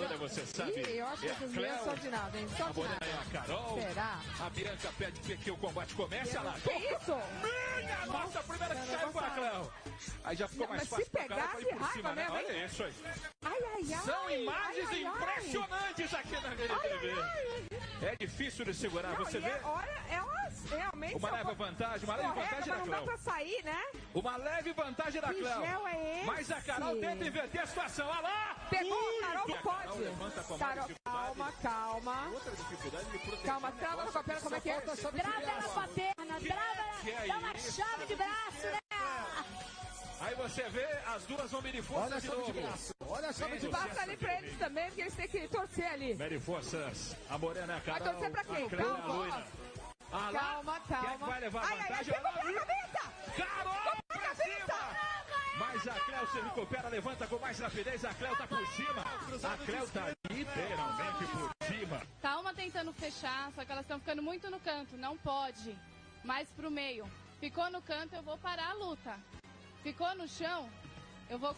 lutadora, você sabe. Ih, eu acho que é meninas Cléo, são de nada, hein? São A nada. é a Carol. Será? A Bianca pede que o combate comece. Olha lá. Que isso? Minha nossa, a primeira que não foi a. Cléo. Aí já ficou Não, mais mas se fácil ir que por raiva cima, né? mesmo, hein? Olha isso aí. Ai, ai, ai. São imagens ai, ai, impressionantes aqui na Rede TV. É difícil de segurar, Não, você e vê? é- olha, elas realmente Uma são leve vantagem, uma leve vantagem da mas não dá Cléo. pra sair, né? Uma leve vantagem da Que Cléo. gel é esse? Mas a Carol tenta inverter a situação. Olha lá! Pegou, Ui! Carol E não a pode. Carol levanta com a Carol, calma, calma. Outra dificuldade de proteger Calma, trava no negócio papel, como é que é? Trava ela com a perna, trava é ela, dá uma chave de braço né? Aí você vê, as duas vão medir força Olha a de chave de braço. Olha a chave de braço. Passa ali pra eles também, porque eles têm que torcer ali. Mede forças. A Morena é a Carol. torcer pra quem? A a Calma, Calma, Quem é que calma. vai levar ai, ai, vantagem? pegou Olha pela lá. cabeça! Carol pra cima! Mas a Cléo se recupera, levanta com mais rapidez. A Cléo tá por cima. A Cléo tá literalmente por cima. Tá uma tentando fechar, só que elas estão ficando muito no canto. Não pode. Mais pro meio. Ficou no canto, eu vou parar a luta. Ficou no chão, eu vou